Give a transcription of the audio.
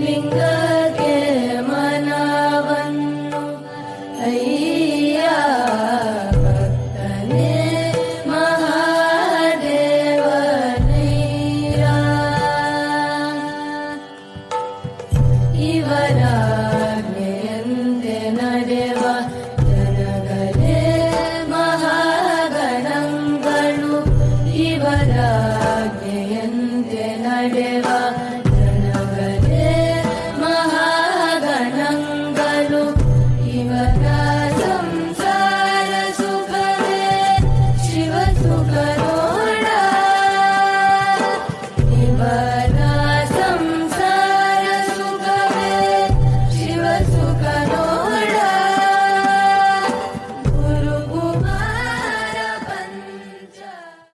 ലിംഗകെ മനവന്നു. അയ്യ ഭക്തനെ മഹാദേവനീര ഇവരാജ്ഞയന്തെ നരവ ജനകരെ lo